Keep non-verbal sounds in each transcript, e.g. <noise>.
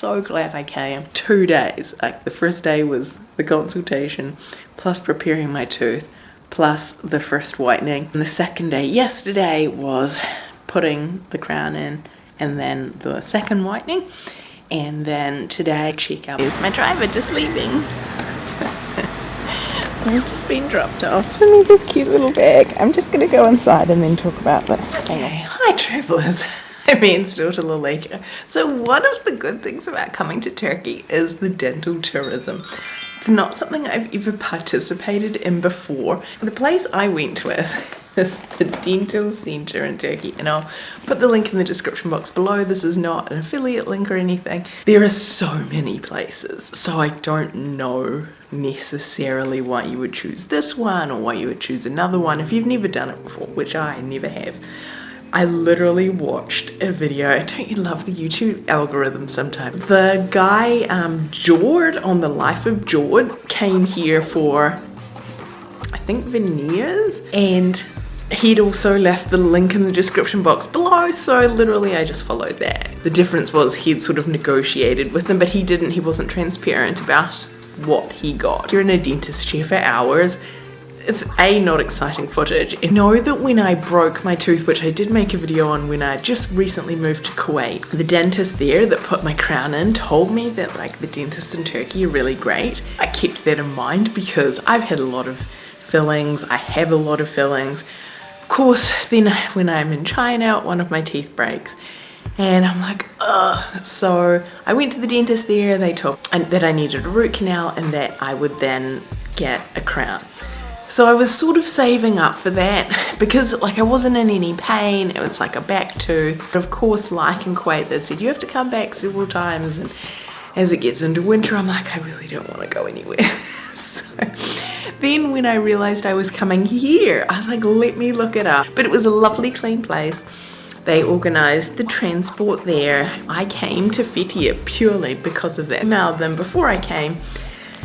so glad I came. Two days. Like the first day was the consultation, plus preparing my tooth, plus the first whitening. And the second day, yesterday, was putting the crown in and then the second whitening. And then today, check out. Here's my driver just leaving. <laughs> So I've just been dropped off in this cute little bag. I'm just going to go inside and then talk about this. Okay, hi travellers. I mean, still to Lalika. So one of the good things about coming to Turkey is the dental tourism. It's not something I've ever participated in before. The place I went with <laughs> is the Dental Centre in Turkey and I'll put the link in the description box below. This is not an affiliate link or anything. There are so many places so I don't know necessarily why you would choose this one or why you would choose another one if you've never done it before, which I never have. I literally watched a video. Don't you love the YouTube algorithm sometimes? The guy, um, Jord, on the life of Jord, came here for, I think, veneers. And he'd also left the link in the description box below. So literally, I just followed that. The difference was he'd sort of negotiated with them, but he didn't, he wasn't transparent about what he got. You're in a dentist chair for hours it's a not exciting footage. I know that when I broke my tooth, which I did make a video on when I just recently moved to Kuwait, the dentist there that put my crown in told me that like the dentists in Turkey are really great. I kept that in mind because I've had a lot of fillings, I have a lot of fillings. Of course, then when I'm in China, one of my teeth breaks and I'm like, ugh. So I went to the dentist there, they told that I needed a root canal and that I would then get a crown. So I was sort of saving up for that <laughs> because like I wasn't in any pain. It was like a back tooth. But of course, like in Kuwait, said you have to come back several times. And as it gets into winter, I'm like, I really don't want to go anywhere. <laughs> so then when I realized I was coming here, I was like, let me look it up. But it was a lovely clean place. They organised the transport there. I came to Fethiye purely because of that. I emailed them before I came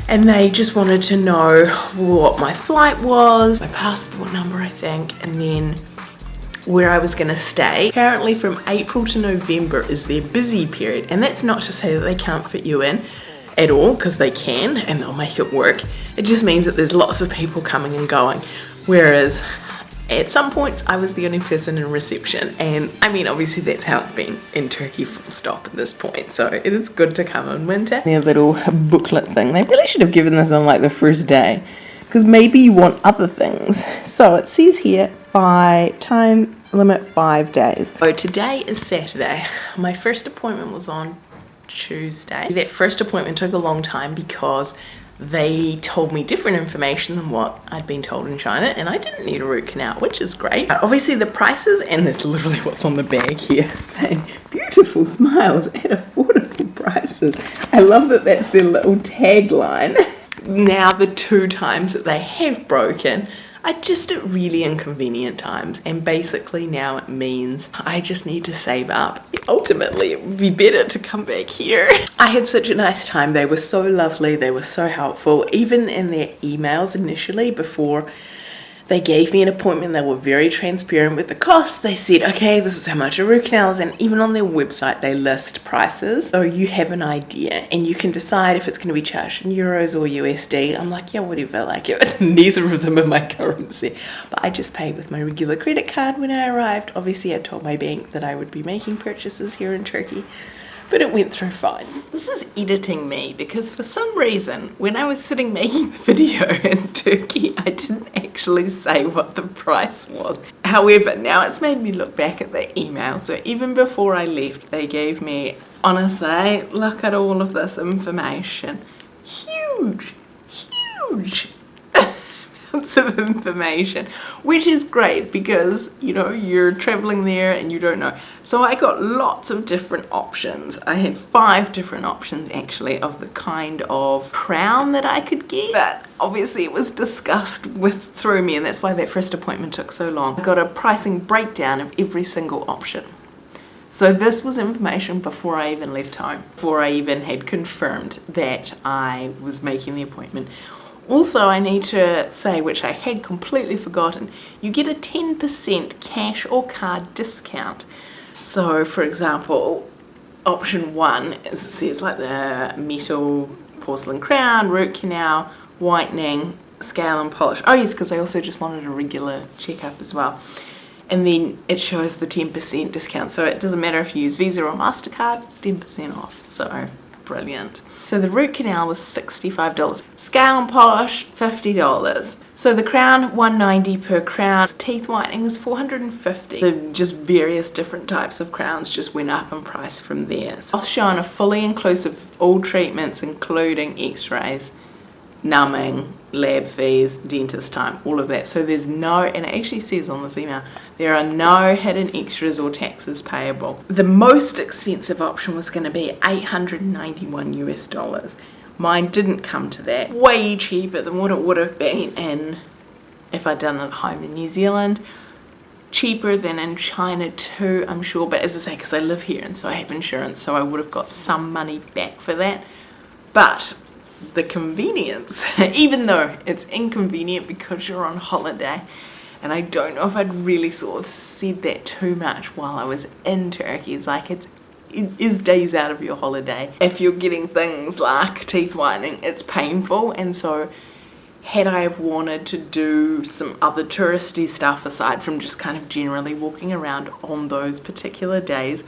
and they just wanted to know what my flight was, my passport number I think, and then where I was going to stay. Apparently from April to November is their busy period and that's not to say that they can't fit you in at all because they can and they'll make it work. It just means that there's lots of people coming and going whereas at some points I was the only person in reception and I mean obviously that's how it's been in Turkey full stop at this point so it is good to come in winter. Their little booklet thing, they really should have given this on like the first day because maybe you want other things. So it says here by time limit five days. So today is Saturday. My first appointment was on Tuesday. That first appointment took a long time because they told me different information than what I'd been told in China and I didn't need a root canal which is great. Obviously the prices and that's literally what's on the bag here <laughs> saying beautiful smiles at affordable prices. I love that that's their little tagline. <laughs> Now the two times that they have broken I just at really inconvenient times and basically now it means I just need to save up. Ultimately it would be better to come back here. I had such a nice time. They were so lovely. They were so helpful. Even in their emails initially before they gave me an appointment. They were very transparent with the cost. They said, okay, this is how much a root canal is. And even on their website, they list prices. So you have an idea and you can decide if it's going to be charged in euros or USD. I'm like, yeah, whatever. Like, it. <laughs> neither of them are my currency. But I just paid with my regular credit card when I arrived. Obviously, I told my bank that I would be making purchases here in Turkey but it went through fine. This is editing me because for some reason when I was sitting making the video <laughs> in Turkey I didn't actually say what the price was. However now it's made me look back at the email so even before I left they gave me honestly look at all of this information. Huge, huge lots of information which is great because you know you're traveling there and you don't know. So I got lots of different options. I had five different options actually of the kind of crown that I could get. But obviously it was discussed with through me and that's why that first appointment took so long. I got a pricing breakdown of every single option. So this was information before I even left home, before I even had confirmed that I was making the appointment. Also, I need to say, which I had completely forgotten, you get a 10% cash or card discount. So, for example, option one is it says like the metal porcelain crown, root canal, whitening, scale and polish. Oh yes, because I also just wanted a regular checkup as well. And then it shows the 10% discount. So it doesn't matter if you use Visa or MasterCard, 10% off. So brilliant. So the root canal was $65. Scale and polish, $50. So the crown, 190 per crown. Teeth whitening is 450. The just various different types of crowns just went up in price from there. So I'll show on a fully inclusive all treatments including x-rays, numbing, lab fees, dentist time, all of that. So there's no, and it actually says on this email, there are no hidden extras or taxes payable. The most expensive option was going to be 891 US dollars. Mine didn't come to that. Way cheaper than what it would have been in if I'd done it at home in New Zealand. Cheaper than in China too, I'm sure. But as I say, because I live here and so I have insurance, so I would have got some money back for that. But the convenience, <laughs> even though it's inconvenient because you're on holiday, and I don't know if I'd really sort of said that too much while I was in Turkey. It's like it's is days out of your holiday. If you're getting things like teeth whitening, it's painful and so had I have wanted to do some other touristy stuff aside from just kind of generally walking around on those particular days,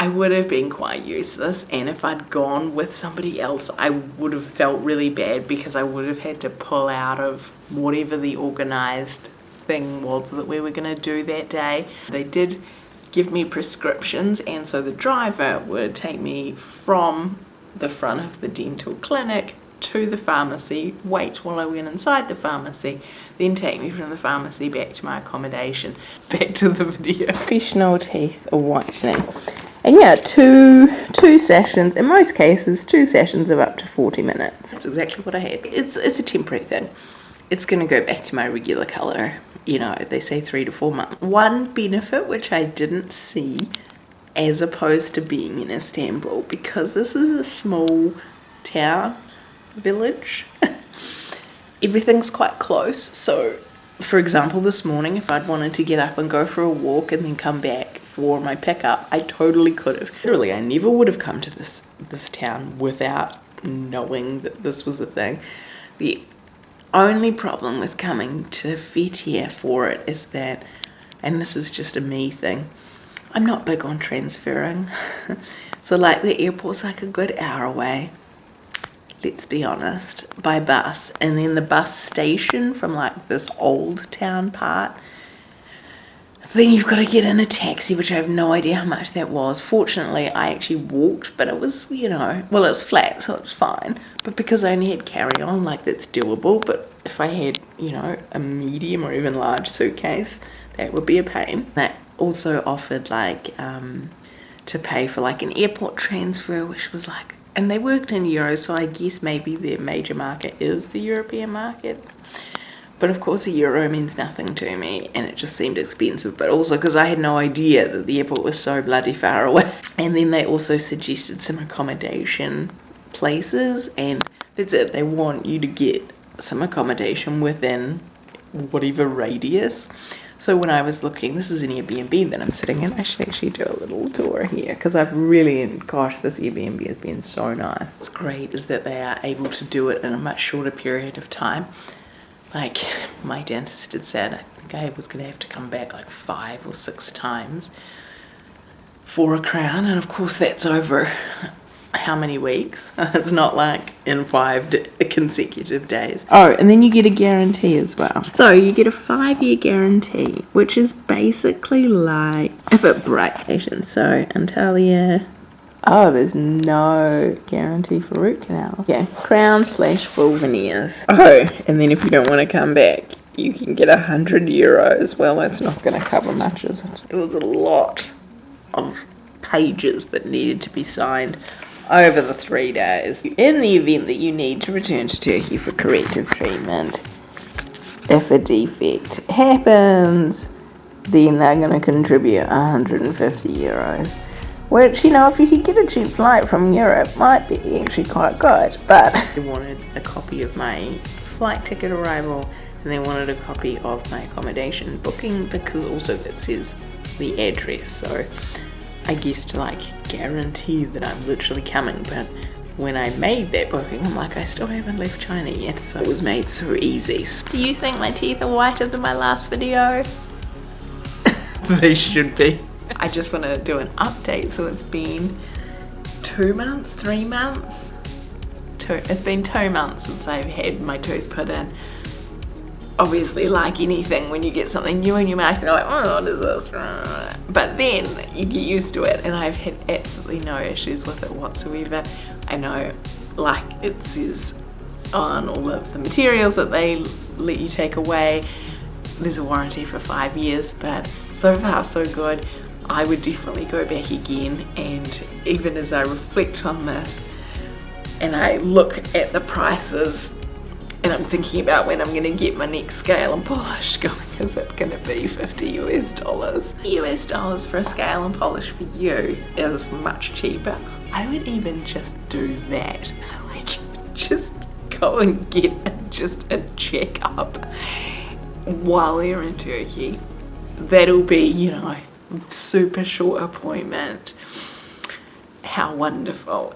I would have been quite useless and if I'd gone with somebody else I would have felt really bad because I would have had to pull out of whatever the organised thing was that we were going to do that day. They did give me prescriptions and so the driver would take me from the front of the dental clinic to the pharmacy, wait while I went inside the pharmacy, then take me from the pharmacy back to my accommodation. <laughs> Back to the video. Professional teeth whitening. And yeah, two two sessions, in most cases, two sessions of up to 40 minutes. That's exactly what I had. It's, it's a temporary thing. It's going to go back to my regular colour you know, they say three to four months. One benefit which I didn't see as opposed to being in Istanbul, because this is a small town, village, <laughs> everything's quite close. So, for example, this morning, if I'd wanted to get up and go for a walk and then come back for my pickup, I totally could have. Literally, I never would have come to this this town without knowing that this was a thing. The only problem with coming to Fethiye for it is that, and this is just a me thing, I'm not big on transferring. <laughs> so like the airport's like a good hour away, let's be honest, by bus. And then the bus station from like this old town part then you've got to get in a taxi, which I have no idea how much that was. Fortunately, I actually walked, but it was, you know, well, it was flat, so it's fine. But because I only had carry on, like, that's doable. But if I had, you know, a medium or even large suitcase, that would be a pain. That also offered, like, um, to pay for, like, an airport transfer, which was like, and they worked in euros, so I guess maybe their major market is the European market. But of course, a euro means nothing to me, and it just seemed expensive. But also because I had no idea that the airport was so bloody far away. <laughs> And then they also suggested some accommodation places, and that's it. They want you to get some accommodation within whatever radius. So when I was looking, this is an Airbnb that I'm sitting in. I should actually do a little tour here because I've really, gosh, this Airbnb has been so nice. What's great is that they are able to do it in a much shorter period of time like my dentist had said, I think I was going to have to come back like five or six times for a crown. And of course, that's over how many weeks? <laughs> it's not like in five consecutive days. Oh, and then you get a guarantee as well. So you get a five year guarantee, which is basically like if it breaks. So Antalya Oh, there's no guarantee for root canals. Yeah, crown slash full veneers. Oh, and then if you don't want to come back, you can get a hundred euros. Well, that's not going to cover much, is it? It was a lot of pages that needed to be signed over the three days. In the event that you need to return to Turkey for corrective treatment, if a defect happens, then they're going to contribute 150 euros. Which, you know, if you could get a cheap flight from Europe, might be actually quite good. But <laughs> they wanted a copy of my flight ticket arrival and they wanted a copy of my accommodation booking because also that says the address. So I guess to like guarantee that I'm literally coming, but when I made that booking, I'm like, I still haven't left China yet, so it was made so easy. Do you think my teeth are whiter than my last video? <laughs> they should be. I just want to do an update, so it's been two months, three months? Two, it's been two months since I've had my tooth put in obviously like anything when you get something new in your mouth you're like oh what is this but then you get used to it and I've had absolutely no issues with it whatsoever. I know like it says on all of the materials that they let you take away there's a warranty for five years but so far so good. I would definitely go back again and even as I reflect on this and I look at the prices and I'm thinking about when I'm to get my next scale and polish <laughs> going is it to be 50 US dollars? US dollars for a scale and polish for you is much cheaper. I would even just do that. <laughs> Like just go and get just a checkup while you're in Turkey. That'll be you know super short appointment. How wonderful